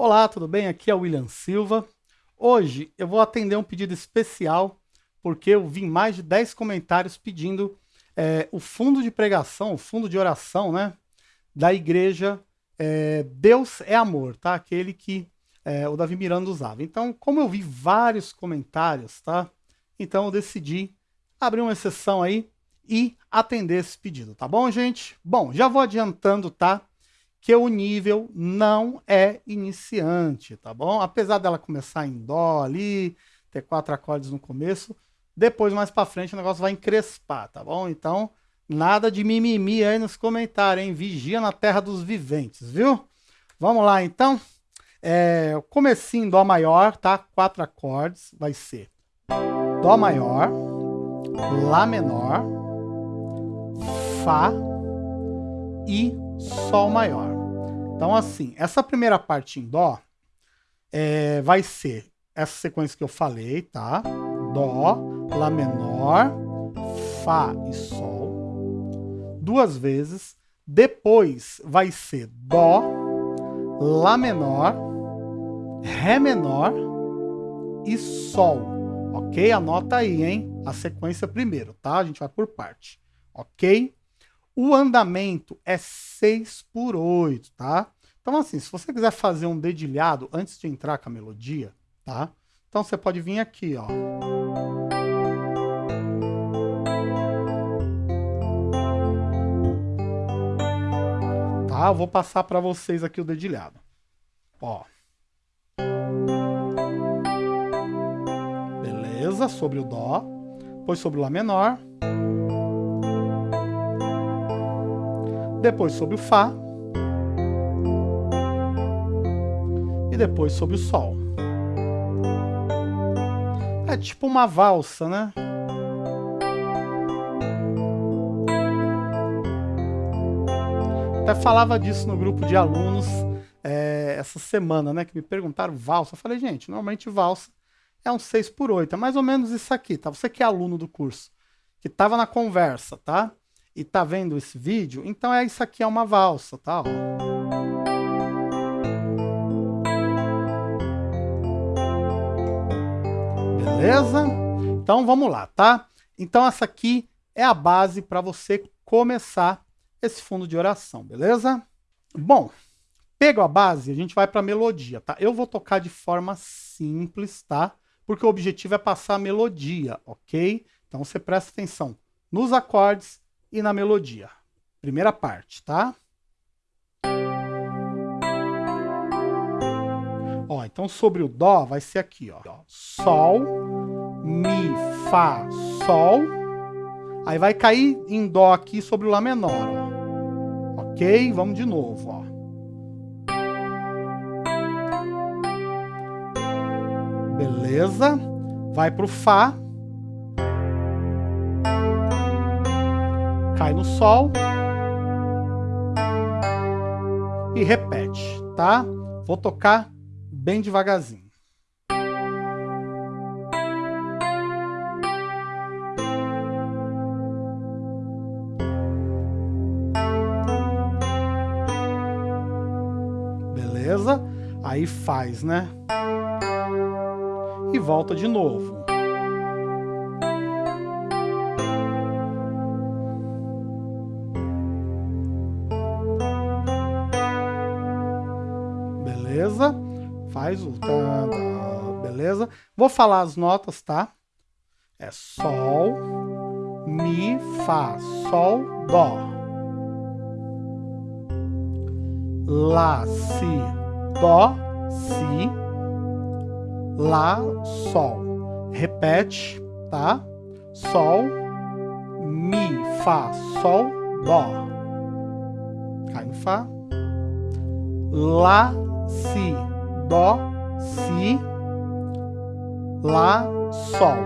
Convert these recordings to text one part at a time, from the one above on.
Olá, tudo bem? Aqui é o William Silva. Hoje eu vou atender um pedido especial porque eu vi mais de 10 comentários pedindo é, o fundo de pregação, o fundo de oração, né? Da igreja é, Deus é Amor, tá? Aquele que é, o Davi Miranda usava. Então, como eu vi vários comentários, tá? Então eu decidi abrir uma exceção aí e atender esse pedido, tá bom, gente? Bom, já vou adiantando, tá? Que o nível não é iniciante, tá bom? Apesar dela começar em dó ali, ter quatro acordes no começo, depois mais para frente o negócio vai encrespar, tá bom? Então, nada de mimimi aí nos comentários, hein? Vigia na terra dos viventes, viu? Vamos lá, então. É, comecinho em dó maior, tá? Quatro acordes, vai ser dó maior, lá menor, fá e Sol maior. Então, assim, essa primeira parte em Dó é, vai ser essa sequência que eu falei, tá? Dó, Lá menor, Fá e Sol. Duas vezes. Depois vai ser Dó, Lá menor, Ré menor e Sol. Ok? Anota aí, hein? A sequência primeiro, tá? A gente vai por parte. Ok? O andamento é 6 por 8, tá? Então, assim, se você quiser fazer um dedilhado antes de entrar com a melodia, tá? Então você pode vir aqui, ó. Tá? Eu vou passar para vocês aqui o dedilhado. Ó. Beleza? Sobre o Dó. Depois sobre o Lá menor. Depois sobre o Fá e depois sobre o Sol. É tipo uma valsa, né? Até falava disso no grupo de alunos é, essa semana, né? Que me perguntaram valsa. Eu falei, gente, normalmente valsa é um 6 por 8. É mais ou menos isso aqui, tá? Você que é aluno do curso, que estava na conversa, tá? E tá vendo esse vídeo, então é isso aqui é uma valsa, tá? Beleza? Então vamos lá, tá? Então essa aqui é a base para você começar esse fundo de oração, beleza? Bom, pega a base, a gente vai para a melodia, tá? Eu vou tocar de forma simples, tá? Porque o objetivo é passar a melodia, ok? Então você presta atenção nos acordes e na melodia. Primeira parte, tá? Ó, então sobre o Dó vai ser aqui, ó. Sol, Mi, Fá, Sol. Aí vai cair em Dó aqui sobre o Lá menor, ó. Ok? Vamos de novo, ó. Beleza? Vai pro Fá. Cai no Sol e repete, tá? Vou tocar bem devagarzinho. Beleza? Aí faz, né? E volta de novo. Beleza? Faz o tá, beleza? Vou falar as notas, tá? É Sol, Mi, Fá, Sol, Dó. Lá, Si, Dó, Si, Lá, Sol. Repete, tá? Sol, Mi, Fá, Sol, Dó. Cai no Fá. Lá, Si, Dó, Si, Lá, Sol,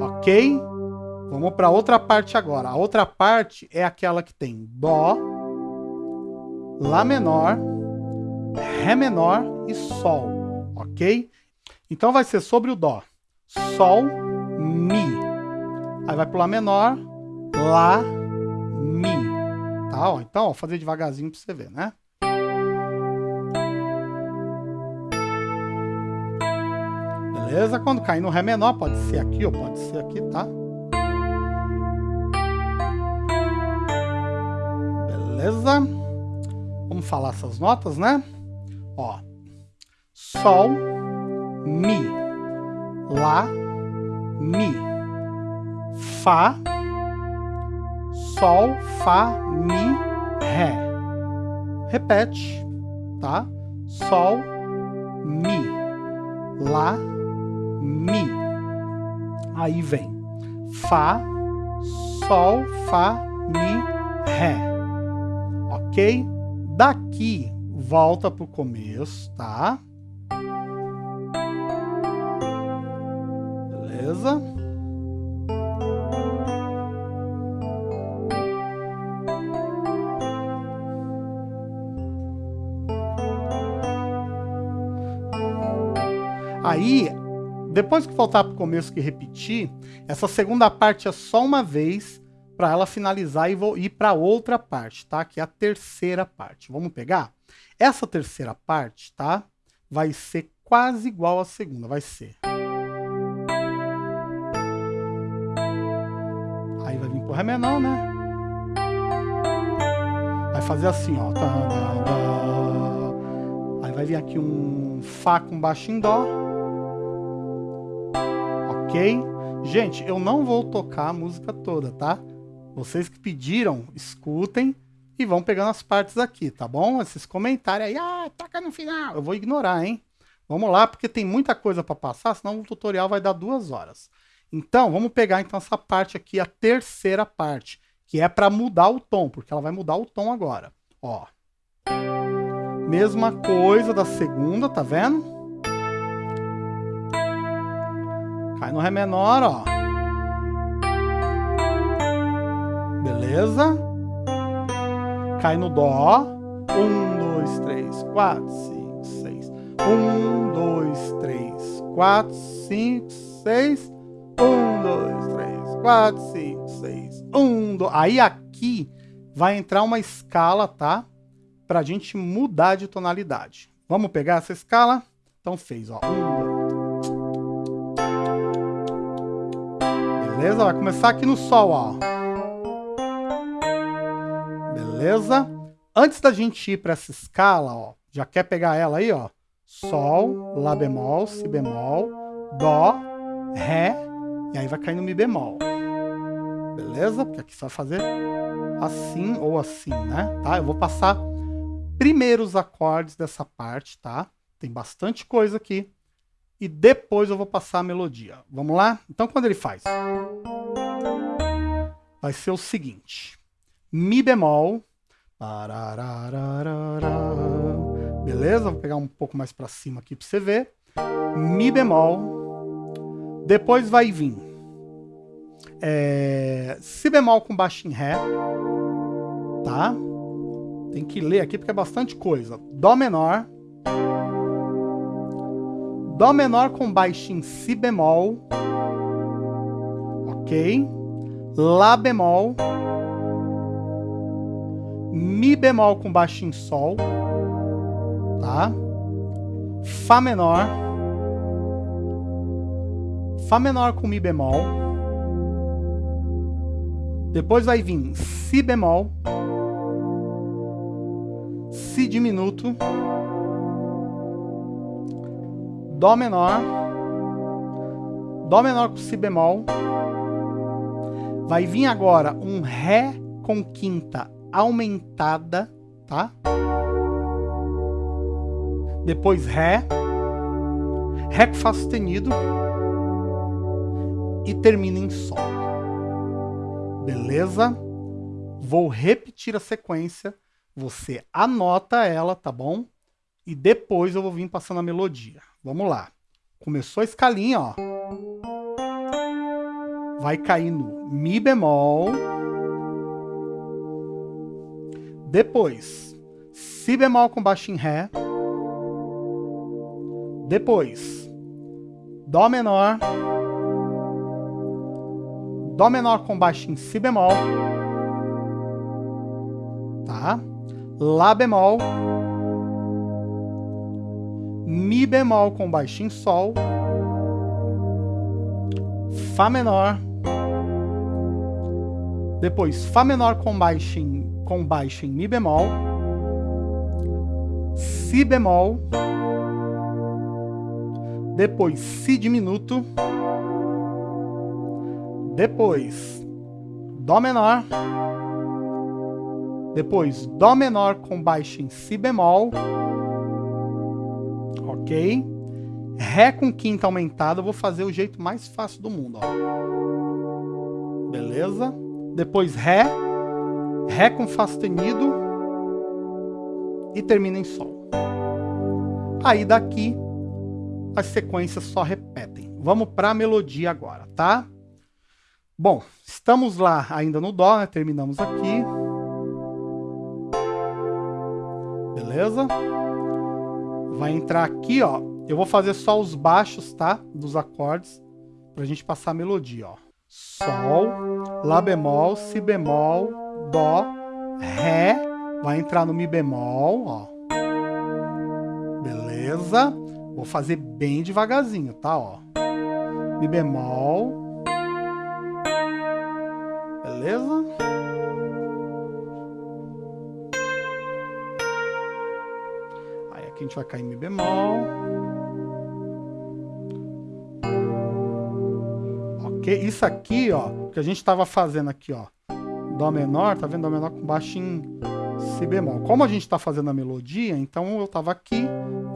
ok? Vamos para outra parte agora. A outra parte é aquela que tem Dó, Lá menor, Ré menor e Sol, ok? Então vai ser sobre o Dó, Sol, Mi. Aí vai para Lá menor, Lá, Mi. Tá? Ó, então, ó, fazer devagarzinho para você ver, né? Beleza? Quando cair no Ré menor, pode ser aqui ou pode ser aqui, tá? Beleza? Vamos falar essas notas, né? Ó. Sol, Mi, Lá, Mi, Fá, Sol, Fá, Mi, Ré. Repete, tá? Sol, Mi, Lá, Mi. Aí vem Fá, Sol, Fá, Mi, Ré. Ok? Daqui, volta pro começo, tá? Beleza? Aí, depois que voltar para o começo que repetir, essa segunda parte é só uma vez para ela finalizar e vou ir para outra parte, tá? Que é a terceira parte. Vamos pegar? Essa terceira parte, tá? Vai ser quase igual à segunda, vai ser. Aí vai vir pro Ré menor, né? Vai fazer assim, ó. Aí vai vir aqui um Fá com baixo em Dó ok? Gente, eu não vou tocar a música toda, tá? Vocês que pediram, escutem e vão pegando as partes aqui, tá bom? Esses comentários aí, ah, toca no final, eu vou ignorar, hein? Vamos lá, porque tem muita coisa para passar, senão o tutorial vai dar duas horas. Então, vamos pegar então essa parte aqui, a terceira parte, que é para mudar o tom, porque ela vai mudar o tom agora. Ó. Mesma coisa da segunda, tá vendo? Cai no Ré menor, ó. Beleza? Cai no Dó. Um, dois, três, quatro, cinco, seis. Um, dois, três, quatro, cinco, seis. Um, dois, três, quatro, cinco, seis. Um, dois. Aí aqui vai entrar uma escala, tá? Pra gente mudar de tonalidade. Vamos pegar essa escala? Então fez, ó. Um, dois. Beleza? Vai começar aqui no Sol, ó. Beleza? Antes da gente ir para essa escala, ó, já quer pegar ela aí, ó. Sol, Lá bemol, Si bemol, Dó, Ré, e aí vai cair no Mi bemol. Beleza? Porque aqui você vai fazer assim ou assim, né? Tá? Eu vou passar primeiro os acordes dessa parte, tá? Tem bastante coisa aqui e depois eu vou passar a melodia. Vamos lá? Então, quando ele faz? Vai ser o seguinte. Mi bemol. Beleza? Vou pegar um pouco mais para cima aqui para você ver. Mi bemol. Depois vai vir é, Si bemol com baixo em Ré. Tá? Tem que ler aqui porque é bastante coisa. Dó menor. Dó menor com baixo em Si bemol. Ok. Lá bemol. Mi bemol com baixo em Sol. Tá? Fá menor. Fá menor com Mi bemol. Depois vai vir Si bemol. Si diminuto. Dó menor, Dó menor com Si bemol, vai vir agora um Ré com quinta aumentada, tá? Depois Ré, Ré com Fá sustenido e termina em Sol. Beleza? Vou repetir a sequência, você anota ela, tá bom? E depois eu vou vir passando a melodia. Vamos lá. Começou a escalinha, ó. Vai cair no Mi bemol. Depois, Si bemol com baixo em Ré. Depois, Dó menor. Dó menor com baixo em Si bemol. Tá? Lá bemol. Mi bemol com baixo em Sol, Fá menor, depois Fá menor com baixo em, com baixo em Mi bemol, Si bemol, depois Si diminuto, depois Dó menor, depois Dó menor com baixo em Si bemol, ok? Ré com quinta aumentada, eu vou fazer o jeito mais fácil do mundo, ó. Beleza? depois Ré, Ré com Fá sustenido e termina em Sol. Aí daqui as sequências só repetem. Vamos para a melodia agora, tá? Bom, estamos lá ainda no Dó, né? terminamos aqui. Beleza? Vai entrar aqui, ó. Eu vou fazer só os baixos, tá? Dos acordes, pra gente passar a melodia, ó. Sol, Lá bemol, Si bemol, Dó, Ré, vai entrar no Mi bemol, ó. Beleza? Vou fazer bem devagarzinho, tá? Ó. Mi bemol. Beleza? Aqui a gente vai cair Mi bemol. Ok? Isso aqui, ó, que a gente estava fazendo aqui, ó, Dó menor, tá vendo? Dó menor com baixo em Si bemol. Como a gente está fazendo a melodia, então eu estava aqui,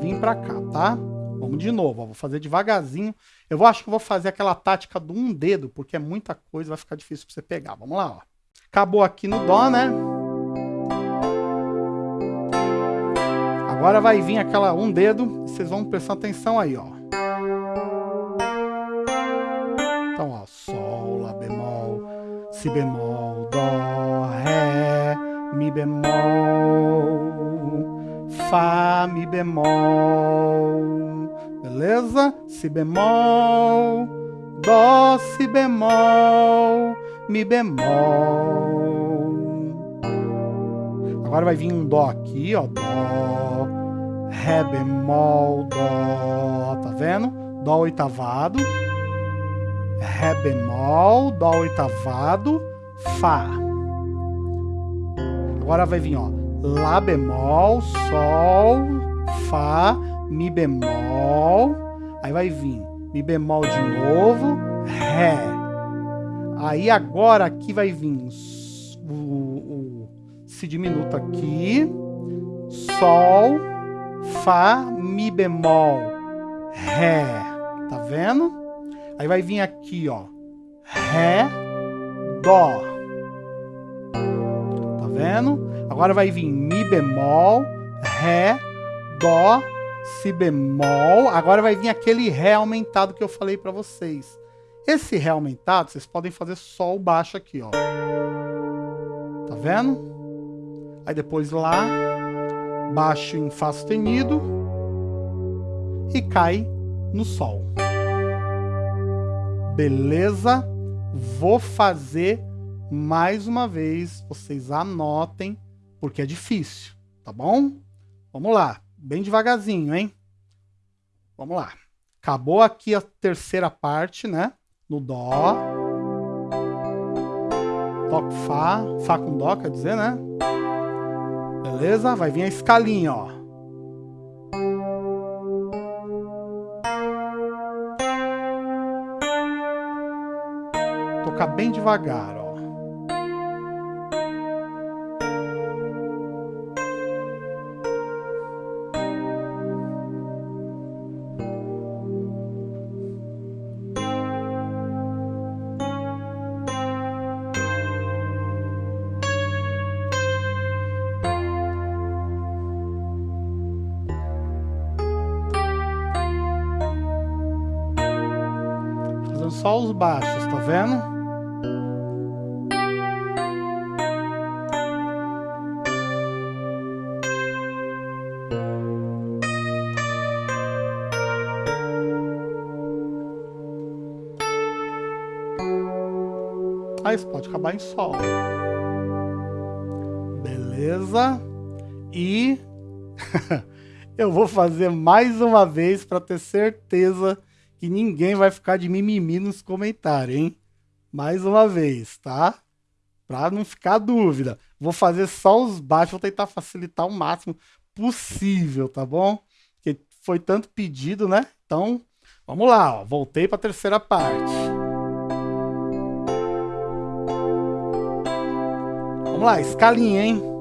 vim para cá, tá? Vamos de novo, ó, vou fazer devagarzinho. Eu vou, acho que vou fazer aquela tática do um dedo, porque é muita coisa, vai ficar difícil para você pegar. Vamos lá, ó. Acabou aqui no Dó, né? Agora vai vir aquela um dedo, vocês vão prestar atenção aí, ó. Si bemol, Dó, Ré, Mi bemol, Fá, Mi bemol, beleza? Si bemol, Dó, Si bemol, Mi bemol. Agora vai vir um Dó aqui, ó, Dó, Ré bemol, Dó, tá vendo? Dó oitavado. Ré bemol, Dó oitavado, Fá. Agora vai vir, ó, Lá bemol, Sol, Fá, Mi bemol. Aí vai vir Mi bemol de novo, Ré. Aí agora aqui vai vir o, o Si diminuto aqui, Sol, Fá, Mi bemol, Ré. Tá vendo? Aí vai vir aqui, ó. Ré, Dó. Tá vendo? Agora vai vir Mi bemol, Ré, Dó, Si bemol. Agora vai vir aquele Ré aumentado que eu falei para vocês. Esse Ré aumentado, vocês podem fazer o baixo aqui, ó. Tá vendo? Aí depois Lá, baixo em Fá sustenido e cai no Sol. Beleza? Vou fazer mais uma vez, vocês anotem, porque é difícil, tá bom? Vamos lá, bem devagarzinho, hein? Vamos lá. Acabou aqui a terceira parte, né? No Dó. Com Fá. Fá com Dó, quer dizer, né? Beleza? Vai vir a escalinha, ó. tocar bem devagar, ó. Só os baixos, tá vendo? mas pode acabar em Sol. Beleza? E eu vou fazer mais uma vez para ter certeza que ninguém vai ficar de mimimi nos comentários, hein? Mais uma vez, tá? Pra não ficar dúvida. Vou fazer só os baixos, vou tentar facilitar o máximo possível, tá bom? Porque foi tanto pedido, né? Então, vamos lá, ó. Voltei para a terceira parte. Vamos lá, escalinha, hein?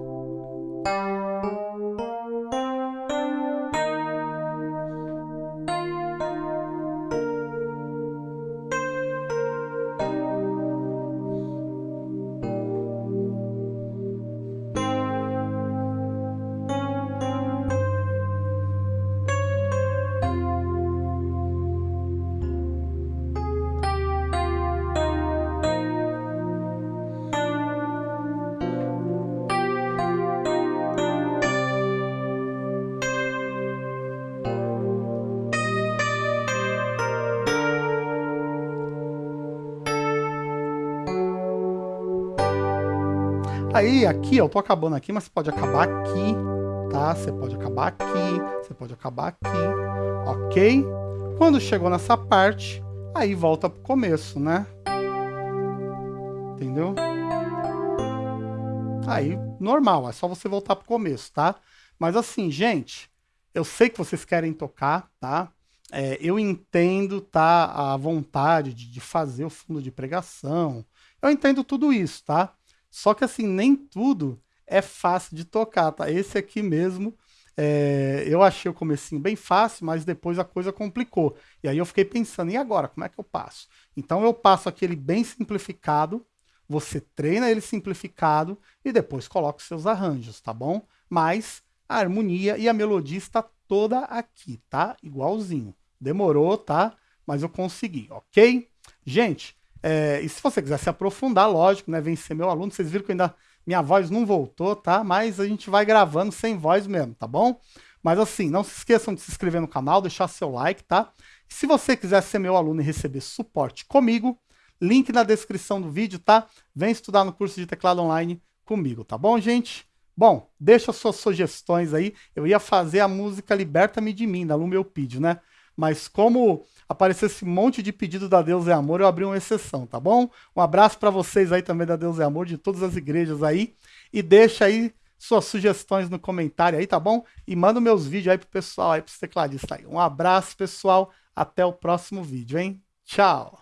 Aí, aqui, eu tô acabando aqui, mas você pode acabar aqui, tá? Você pode acabar aqui, você pode acabar aqui, ok? Quando chegou nessa parte, aí volta pro começo, né? Entendeu? Aí, normal, é só você voltar pro começo, tá? Mas assim, gente, eu sei que vocês querem tocar, tá? É, eu entendo, tá? A vontade de, de fazer o fundo de pregação. Eu entendo tudo isso, tá? Só que assim, nem tudo é fácil de tocar, tá? Esse aqui mesmo, é, eu achei o comecinho bem fácil, mas depois a coisa complicou. E aí eu fiquei pensando, e agora, como é que eu passo? Então eu passo aquele bem simplificado, você treina ele simplificado e depois coloca os seus arranjos, tá bom? Mas a harmonia e a melodia está toda aqui, tá? Igualzinho. Demorou, tá? Mas eu consegui, ok? Gente, é, e se você quiser se aprofundar, lógico, né? Vem ser meu aluno. Vocês viram que ainda minha voz não voltou, tá? Mas a gente vai gravando sem voz mesmo, tá bom? Mas assim, não se esqueçam de se inscrever no canal, deixar seu like, tá? Se você quiser ser meu aluno e receber suporte comigo, link na descrição do vídeo, tá? Vem estudar no curso de teclado online comigo, tá bom, gente? Bom, deixa suas sugestões aí. Eu ia fazer a música Liberta-me de mim, da Lumeu Pídio, né? Mas como apareceu esse monte de pedido da Deus é Amor, eu abri uma exceção, tá bom? Um abraço para vocês aí também da Deus é Amor, de todas as igrejas aí. E deixa aí suas sugestões no comentário aí, tá bom? E manda meus vídeos aí pro pessoal aí, pros tecladistas aí. Um abraço, pessoal. Até o próximo vídeo, hein? Tchau!